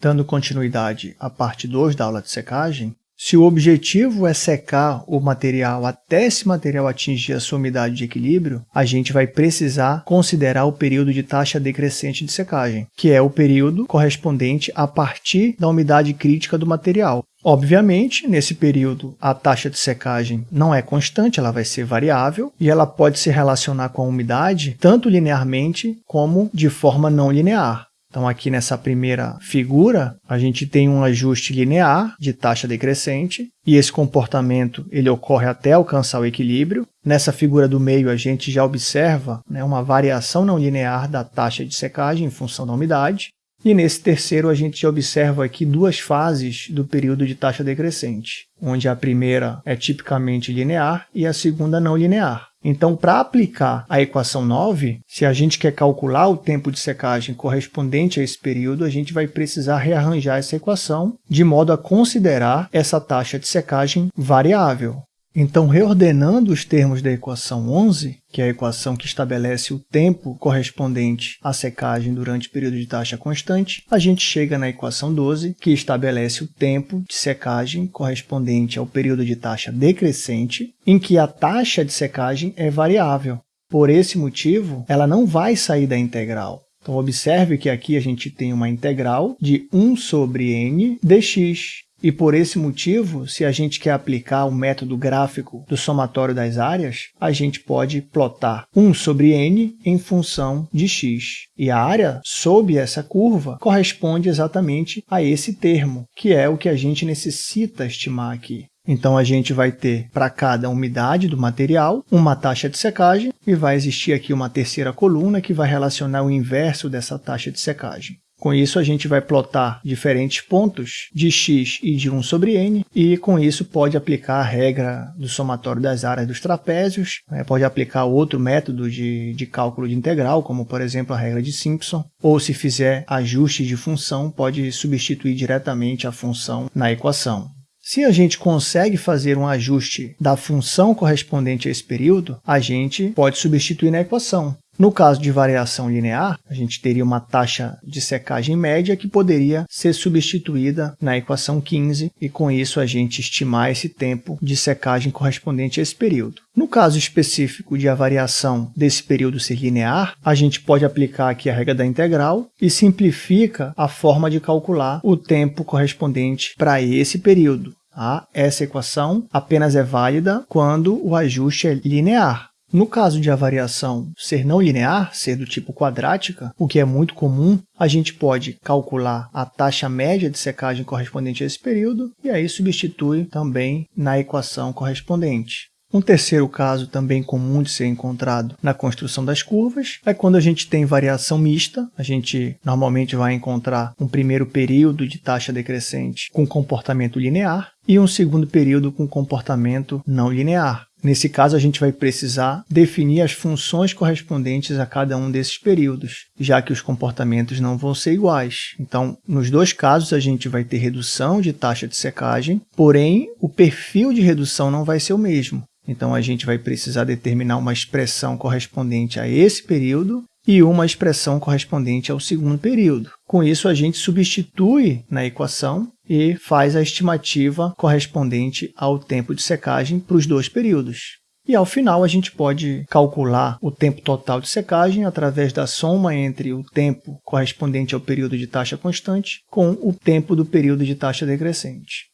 Dando continuidade à parte 2 da aula de secagem, se o objetivo é secar o material até esse material atingir a sua umidade de equilíbrio, a gente vai precisar considerar o período de taxa decrescente de secagem, que é o período correspondente a partir da umidade crítica do material. Obviamente, nesse período, a taxa de secagem não é constante, ela vai ser variável e ela pode se relacionar com a umidade tanto linearmente como de forma não linear. Então, aqui nessa primeira figura, a gente tem um ajuste linear de taxa decrescente, e esse comportamento ele ocorre até alcançar o equilíbrio. Nessa figura do meio, a gente já observa né, uma variação não linear da taxa de secagem em função da umidade. E nesse terceiro, a gente observa aqui duas fases do período de taxa decrescente, onde a primeira é tipicamente linear e a segunda não linear. Então, para aplicar a equação 9, se a gente quer calcular o tempo de secagem correspondente a esse período, a gente vai precisar rearranjar essa equação de modo a considerar essa taxa de secagem variável. Então, reordenando os termos da equação 11, que é a equação que estabelece o tempo correspondente à secagem durante o período de taxa constante, a gente chega na equação 12, que estabelece o tempo de secagem correspondente ao período de taxa decrescente, em que a taxa de secagem é variável. Por esse motivo, ela não vai sair da integral. Então, observe que aqui a gente tem uma integral de 1 sobre n dx, e por esse motivo, se a gente quer aplicar o método gráfico do somatório das áreas, a gente pode plotar 1 sobre n em função de x. E a área sob essa curva corresponde exatamente a esse termo, que é o que a gente necessita estimar aqui. Então, a gente vai ter para cada umidade do material uma taxa de secagem e vai existir aqui uma terceira coluna que vai relacionar o inverso dessa taxa de secagem. Com isso, a gente vai plotar diferentes pontos de x e de 1 sobre n, e com isso pode aplicar a regra do somatório das áreas dos trapézios, né? pode aplicar outro método de, de cálculo de integral, como por exemplo a regra de Simpson, ou se fizer ajuste de função, pode substituir diretamente a função na equação. Se a gente consegue fazer um ajuste da função correspondente a esse período, a gente pode substituir na equação. No caso de variação linear, a gente teria uma taxa de secagem média que poderia ser substituída na equação 15 e com isso a gente estimar esse tempo de secagem correspondente a esse período. No caso específico de a variação desse período ser linear, a gente pode aplicar aqui a regra da integral e simplifica a forma de calcular o tempo correspondente para esse período. Tá? Essa equação apenas é válida quando o ajuste é linear. No caso de a variação ser não linear, ser do tipo quadrática, o que é muito comum, a gente pode calcular a taxa média de secagem correspondente a esse período e aí substitui também na equação correspondente. Um terceiro caso também comum de ser encontrado na construção das curvas é quando a gente tem variação mista, a gente normalmente vai encontrar um primeiro período de taxa decrescente com comportamento linear e um segundo período com comportamento não linear. Nesse caso, a gente vai precisar definir as funções correspondentes a cada um desses períodos, já que os comportamentos não vão ser iguais. Então, nos dois casos, a gente vai ter redução de taxa de secagem, porém, o perfil de redução não vai ser o mesmo. Então, a gente vai precisar determinar uma expressão correspondente a esse período e uma expressão correspondente ao segundo período. Com isso, a gente substitui na equação e faz a estimativa correspondente ao tempo de secagem para os dois períodos. E ao final a gente pode calcular o tempo total de secagem através da soma entre o tempo correspondente ao período de taxa constante com o tempo do período de taxa decrescente.